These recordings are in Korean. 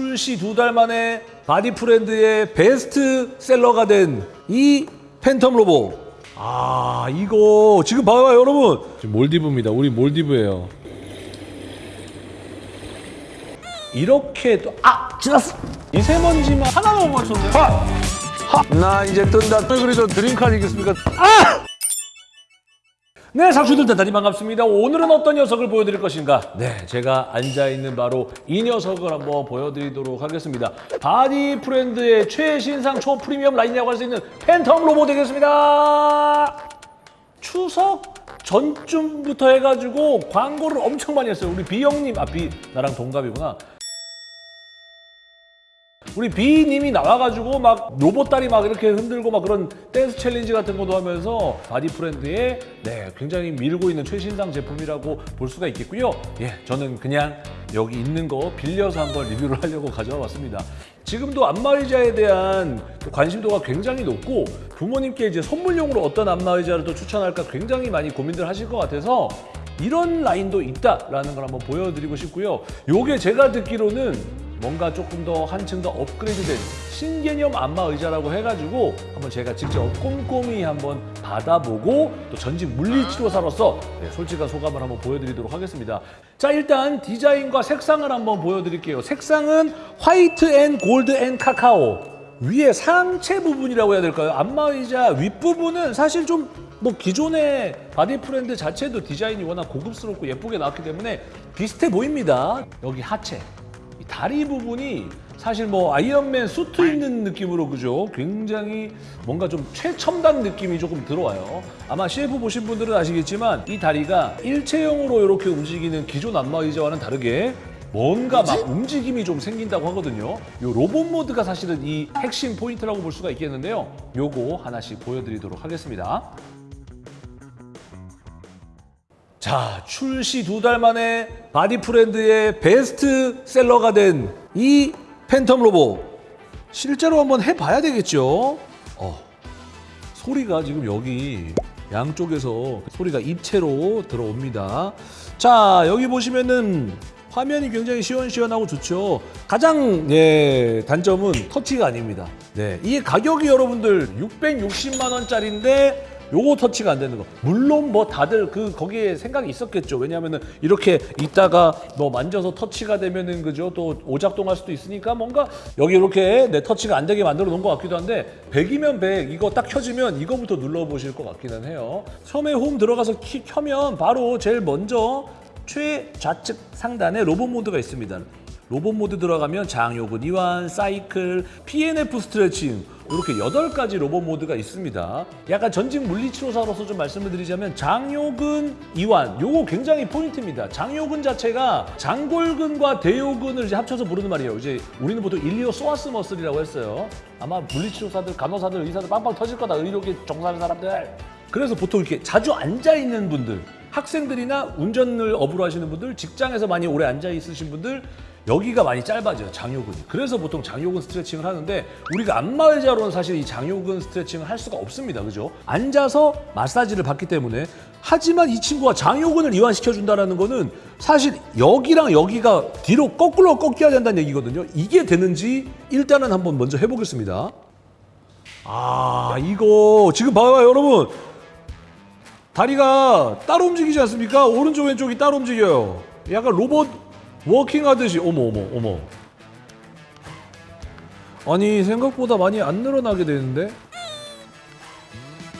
출시 두 달 만에 바디프렌드의 베스트셀러가 된 이 팬텀 로보. 아 이거 지금 봐봐요 여러분. 지금 몰디브입니다. 우리 몰디브예요. 이렇게 또아 지났어. 미세먼지만 하나만 못 맞췄네. 하! 하! 나 이제 뜬다. 그래도 dream car 아니겠습니까? 아! 네, 상추들 대단히 반갑습니다. 오늘은 어떤 녀석을 보여드릴 것인가? 네, 제가 앉아있는 바로 이 녀석을 한번 보여드리도록 하겠습니다. 바디 프렌드의 최신상 초프리미엄 라인이라고 할 수 있는 팬텀 로보 되겠습니다. 추석 전쯤부터 해가지고 광고를 엄청 많이 했어요. 우리 비 형님, 아, 비, 나랑 동갑이구나. 우리 비님이 나와가지고 막 로봇 다리 막 이렇게 흔들고 막 그런 댄스 챌린지 같은 것도 하면서 바디 프렌드의 네 굉장히 밀고 있는 최신상 제품이라고 볼 수가 있겠고요. 예, 저는 그냥 여기 있는 거 빌려서 한번 리뷰를 하려고 가져와 봤습니다. 지금도 안마의자에 대한 관심도가 굉장히 높고 부모님께 이제 선물용으로 어떤 안마의자를 또 추천할까 굉장히 많이 고민들 하실 것 같아서 이런 라인도 있다라는 걸 한번 보여드리고 싶고요. 요게 제가 듣기로는 뭔가 조금 더 한층 더 업그레이드된 신개념 안마 의자라고 해가지고 한번 제가 직접 꼼꼼히 한번 받아보고 또 전직 물리치료사로서 네, 솔직한 소감을 한번 보여드리도록 하겠습니다. 자 일단 디자인과 색상을 한번 보여드릴게요. 색상은 white and gold and cacao 위에 상체 부분이라고 해야 될까요? 안마의자 윗부분은 사실 좀 뭐 기존의 바디 프렌드 자체도 디자인이 워낙 고급스럽고 예쁘게 나왔기 때문에 비슷해 보입니다. 여기 하체, 이 다리 부분이 사실 뭐 아이언맨 수트 입는 느낌으로 그죠? 굉장히 뭔가 좀 최첨단 느낌이 조금 들어와요. 아마 CF 보신 분들은 아시겠지만 이 다리가 일체형으로 이렇게 움직이는 기존 안마 의자와는 다르게 뭔가 막 움직임이 좀 생긴다고 하거든요. 요 로봇 모드가 사실은 이 핵심 포인트라고 볼 수가 있겠는데요. 요거 하나씩 보여드리도록 하겠습니다. 자, 출시 두 달 만에 바디프렌드의 베스트셀러가 된 이 팬텀 로보. 실제로 한번 해봐야 되겠죠? 어, 소리가 지금 여기 양쪽에서 소리가 입체로 들어옵니다. 자, 여기 보시면은 화면이 굉장히 시원시원하고 좋죠. 가장 예, 단점은 터치가 아닙니다. 네, 이게 가격이 여러분들 660만 원짜리인데 요거 터치가 안 되는 거. 물론 뭐 다들 그 거기에 생각이 있었겠죠. 왜냐하면은 이렇게 있다가 뭐 만져서 터치가 되면은 그죠 또 오작동할 수도 있으니까 뭔가 여기 이렇게 내 터치가 안 되게 만들어 놓은 것 같기도 한데 100이면 100 이거 딱 켜지면 이거부터 눌러 보실 것 같기는 해요. 처음에 홈 들어가서 키 켜면 바로 제일 먼저 최좌측 상단에 로봇 모드가 있습니다. 로봇 모드 들어가면 장요근 이완, 사이클, PNF 스트레칭 이렇게 8가지 로봇 모드가 있습니다. 약간 전직 물리치료사로서 좀 말씀을 드리자면 장요근 이완 요거 굉장히 포인트입니다. 장요근 자체가 장골근과 대요근을 이제 합쳐서 부르는 말이에요. 이제 우리는 보통 iliopsoas muscle이라고 했어요. 아마 물리치료사들, 간호사들, 의사들 빵빵 터질 거다. 의료계 종사하는 사람들. 그래서 보통 이렇게 자주 앉아 있는 분들, 학생들이나 운전을 업으로 하시는 분들, 직장에서 많이 오래 앉아 있으신 분들 여기가 많이 짧아져요 장요근이. 그래서 보통 장요근 스트레칭을 하는데 우리가 안마의자로는 사실 이 장요근 스트레칭을 할 수가 없습니다. 그죠? 앉아서 마사지를 받기 때문에. 하지만 이 친구가 장요근을 이완시켜 준다는 거는 사실 여기랑 여기가 뒤로 거꾸로 꺾여야 된다는 얘기거든요. 이게 되는지 일단은 한번 먼저 해보겠습니다. 아 이거 지금 봐봐요 여러분 다리가 따로 움직이지 않습니까? 오른쪽 왼쪽이 따로 움직여요. 약간 로봇 워킹 하듯이. 어머 어머 어머. 아니 생각보다 많이 안 늘어나게 되는데?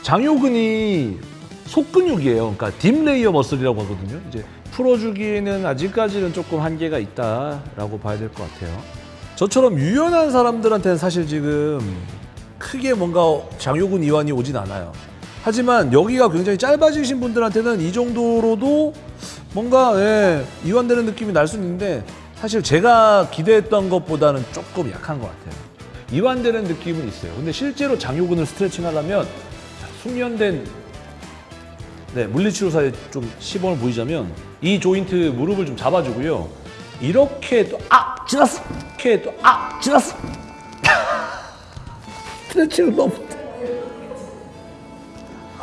장요근이 속근육이에요. 그러니까 deep layer muscle이라고 하거든요. 이제 풀어주기에는 아직까지는 조금 한계가 있다라고 봐야 될 것 같아요. 저처럼 유연한 사람들한테는 사실 지금 크게 뭔가 장요근 이완이 오진 않아요 하지만 여기가 굉장히 짧아지신 분들한테는 이 정도로도 뭔가 예, 이완되는 느낌이 날 수 있는데 사실 제가 기대했던 것보다는 조금 약한 것 같아요. 이완되는 느낌은 있어요. 근데 실제로 장요근을 스트레칭 하려면 자, 숙련된 네, 물리치료사의 좀 시범을 보이자면 이 조인트 무릎을 좀 잡아주고요. 이렇게 또 아! 지났어! 이렇게 또 아! 지났어! 스트레칭을 너무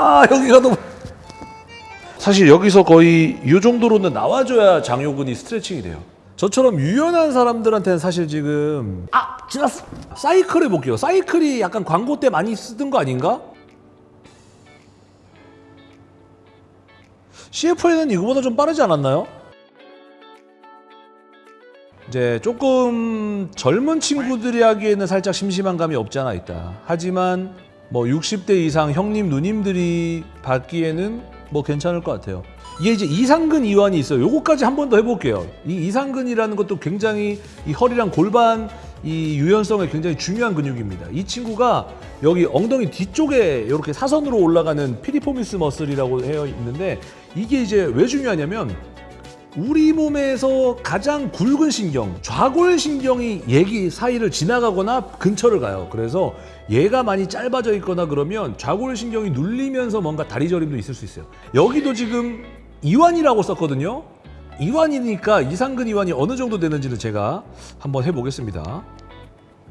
아 여기가 너무 사실 여기서 거의 이 정도로는 나와줘야 장요근이 스트레칭이 돼요. 저처럼 유연한 사람들한테는 사실 지금 아 지났어 사이클 해볼게요 사이클이 약간 광고 때 많이 쓰던 거 아닌가? CF에는 이거보다 좀 빠르지 않았나요? 이제 조금 젊은 친구들이 하기에는 살짝 심심한 감이 없지 않아 있다. 하지만 뭐 60대 이상 형님 누님들이 받기에는 뭐 괜찮을 것 같아요. 이게 이제 이상근 이완이 있어요. 요거까지 한 번 더 해볼게요. 이 이상근이라는 것도 굉장히 이 허리랑 골반 이 유연성에 굉장히 중요한 근육입니다. 이 친구가 여기 엉덩이 뒤쪽에 이렇게 사선으로 올라가는 피리포미스 머슬이라고 되어 있는데 이게 이제 왜 중요하냐면 우리 몸에서 가장 굵은 신경, 좌골신경이 얘기 사이를 지나가거나 근처를 가요. 그래서 얘가 많이 짧아져 있거나 그러면 좌골신경이 눌리면서 뭔가 다리 저림도 있을 수 있어요. 여기도 지금 이완이라고 썼거든요. 이완이니까 이상근 이완이 어느 정도 되는지를 제가 한번 해보겠습니다.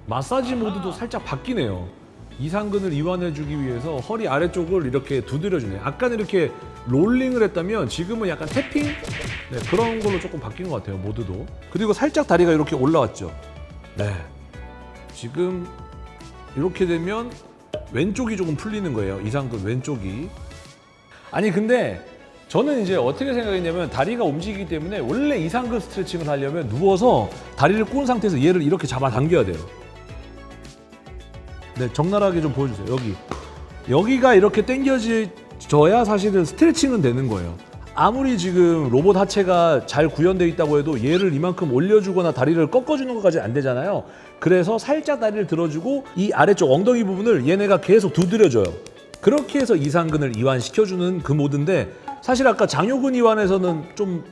마사지 모드도 살짝 바뀌네요. 이상근을 이완해주기 위해서 허리 아래쪽을 이렇게 두드려주네요. 아까는 이렇게 롤링을 했다면 지금은 약간 태핑 네, 그런 걸로 조금 바뀐 것 같아요. 모드도. 그리고 살짝 다리가 이렇게 올라왔죠. 네. 지금 이렇게 되면 왼쪽이 조금 풀리는 거예요. 이상근 왼쪽이. 아니 근데 저는 이제 어떻게 생각했냐면 다리가 움직이기 때문에 원래 이상근 스트레칭을 하려면 누워서 다리를 꼬은 상태에서 얘를 이렇게 잡아 당겨야 돼요. 네, 적나라하게 좀 보여주세요. 여기. 여기가 이렇게 당겨져야 사실은 스트레칭은 되는 거예요. 아무리 지금 로봇 하체가 잘 구현되어 있다고 해도 얘를 이만큼 올려주거나 다리를 꺾어주는 것까지 안 되잖아요. 그래서 살짝 다리를 들어주고 이 아래쪽 엉덩이 부분을 얘네가 계속 두드려줘요. 그렇게 해서 이상근을 이완시켜주는 그 모드인데 사실 아까 장요근 이완에서는 좀,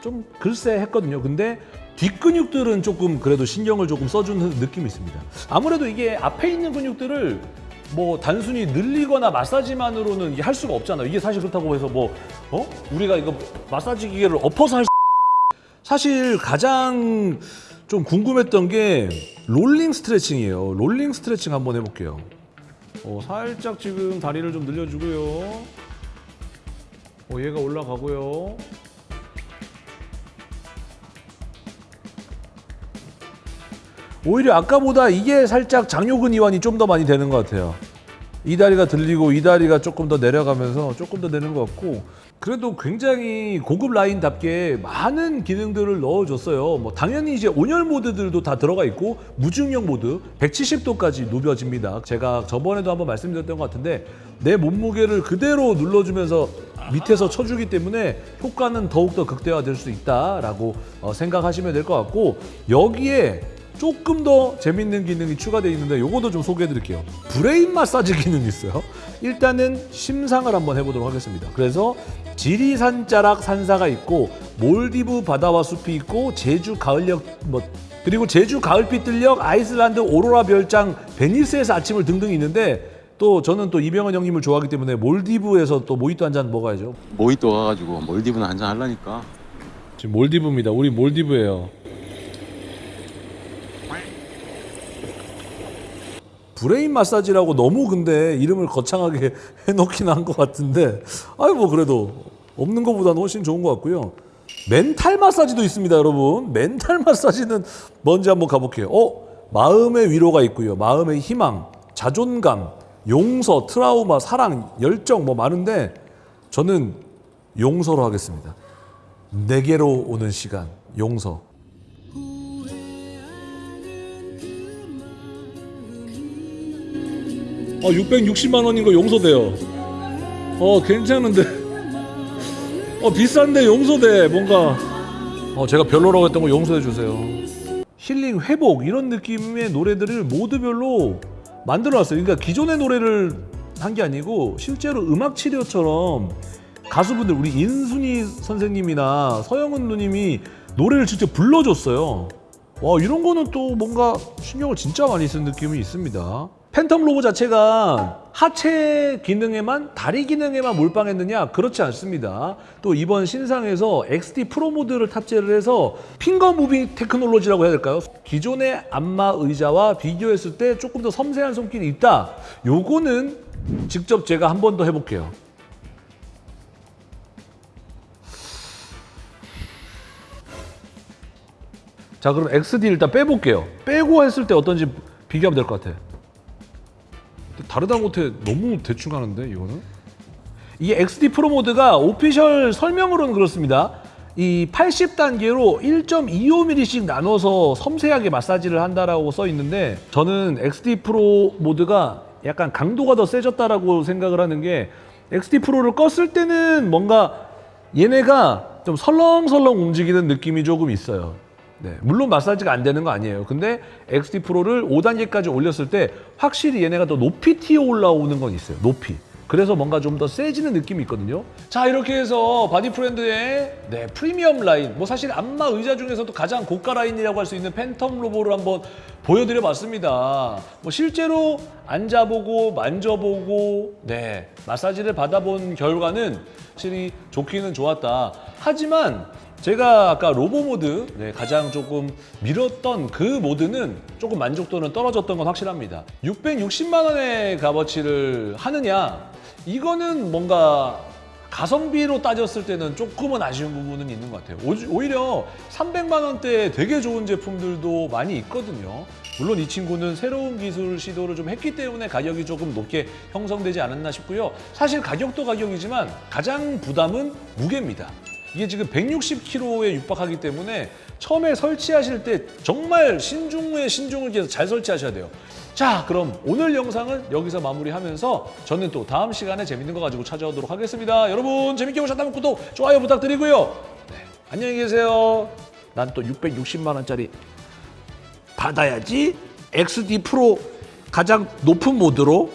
좀 글쎄 했거든요. 근데 뒷근육들은 조금 그래도 신경을 조금 써주는 느낌이 있습니다. 아무래도 이게 앞에 있는 근육들을 뭐 단순히 늘리거나 마사지만으로는 이게 할 수가 없잖아요. 이게 사실 그렇다고 해서 뭐 어? 우리가 이거 마사지 기계를 엎어서 할 수... 사실 가장 좀 궁금했던 게 롤링 스트레칭이에요. 롤링 스트레칭 한번 해볼게요. 어, 살짝 지금 다리를 좀 늘려주고요. 어, 얘가 올라가고요. 오히려 아까보다 이게 살짝 장요근 이완이 좀 더 많이 되는 것 같아요. 이 다리가 들리고 이 다리가 조금 더 내려가면서 조금 더 내는 것 같고 그래도 굉장히 고급 라인답게 많은 기능들을 넣어줬어요. 뭐 당연히 이제 온열 모드들도 다 들어가 있고 무중력 모드 170도까지 누벼집니다. 제가 저번에도 한번 말씀드렸던 것 같은데 내 몸무게를 그대로 눌러주면서 밑에서 쳐주기 때문에 효과는 더욱더 극대화될 수 있다라고 어, 생각하시면 될 것 같고 여기에 조금 더 재밌는 기능이 추가되어 있는데 요것도 좀 소개해 드릴게요. brain 마사지 기능이 있어요. 일단은 심상을 한번 해보도록 하겠습니다. 그래서 지리산 자락 산사가 있고 몰디브 바다와 숲이 있고 제주 가을역 뭐 그리고 제주 가을빛 들녘 아이슬란드 오로라 별장 베니스에서 아침을 등등 있는데 또 저는 또 이병헌 형님을 좋아하기 때문에 몰디브에서 또 모히또 한 잔 먹어야죠. 모히또 가가지고 몰디브는 한잔 하려니까 지금 몰디브입니다. 우리 몰디브예요. brain 마사지라고 너무 근데 이름을 거창하게 해놓긴 한 것 같은데 아유 뭐 그래도 없는 것보다는 훨씬 좋은 것 같고요. 멘탈 마사지도 있습니다, 여러분. 멘탈 마사지는 뭔지 한번 가볼게요. 어, 마음의 위로가 있고요. 마음의 희망, 자존감, 용서, 트라우마, 사랑, 열정 뭐 많은데 저는 용서로 하겠습니다. 내게로 오는 시간, 용서. 어, 660만 원인 거 용서돼요. 어, 괜찮은데. 어, 비싼데 용서돼. 뭔가. 어, 제가 별로라고 했던 거 용서해 주세요. 힐링, 회복 이런 느낌의 노래들을 모두별로 만들어 놨어요. 그러니까 기존의 노래를 한 게 아니고 실제로 음악 치료처럼 가수분들 우리 인순이 선생님이나 서영은 누님이 노래를 직접 불러줬어요. 와 이런 거는 또 뭔가 신경을 진짜 많이 쓴 느낌이 있습니다. 팬텀 로보 자체가 하체 기능에만 다리 기능에만 몰빵했느냐 그렇지 않습니다. 또 이번 신상에서 XT 프로 모드를 탑재를 해서 finger moving technology라고 해야 될까요? 기존의 안마 의자와 비교했을 때 조금 더 섬세한 손길이 있다. 요거는 직접 제가 한 번 더 해볼게요. 자 그럼 XD 일단 빼볼게요. 빼고 했을 때 어떤지 비교하면 될 것 같아. 다르다 못해 너무 대충 하는데 이거는? 이 XD 프로 모드가 오피셜 설명으로는 그렇습니다. 이 80단계로 1.25mm씩 나눠서 섬세하게 마사지를 한다라고 써 있는데 저는 XD 프로 모드가 약간 강도가 더 세졌다라고 생각을 하는 게 XD 프로를 껐을 때는 뭔가 얘네가 좀 설렁설렁 움직이는 느낌이 조금 있어요. 네, 물론 마사지가 안 되는 거 아니에요. 근데 XD 프로를 5단계까지 올렸을 때 확실히 얘네가 더 높이 튀어 올라오는 건 있어요. 높이. 그래서 뭔가 좀 더 세지는 느낌이 있거든요. 자, 이렇게 해서 바디프렌드의 네, 프리미엄 라인, 뭐 사실 안마 의자 중에서도 가장 고가 라인이라고 할 수 있는 팬텀 로보를 한번 보여드려 봤습니다. 뭐 실제로 앉아보고 만져보고 네, 마사지를 받아본 결과는 확실히 좋기는 좋았다. 하지만 제가 아까 로보 모드 네, 가장 조금 밀었던 그 모드는 조금 만족도는 떨어졌던 건 확실합니다. 660만 원의 값어치를 하느냐? 이거는 뭔가 가성비로 따졌을 때는 조금은 아쉬운 부분은 있는 것 같아요. 오- 오히려 300만 원대에 되게 좋은 제품들도 많이 있거든요. 물론 이 친구는 새로운 기술 시도를 좀 했기 때문에 가격이 조금 높게 형성되지 않았나 싶고요. 사실 가격도 가격이지만 가장 부담은 무게입니다. 이게 지금 160kg에 육박하기 때문에 처음에 설치하실 때 정말 신중에 신중을 기해서 잘 설치하셔야 돼요. 자, 그럼 오늘 영상은 여기서 마무리하면서 저는 또 다음 시간에 재밌는 거 가지고 찾아오도록 하겠습니다. 여러분 재밌게 보셨다면 구독, 좋아요 부탁드리고요. 네, 안녕히 계세요. 난 또 660만 원짜리 받아야지. XD 프로 가장 높은 모드로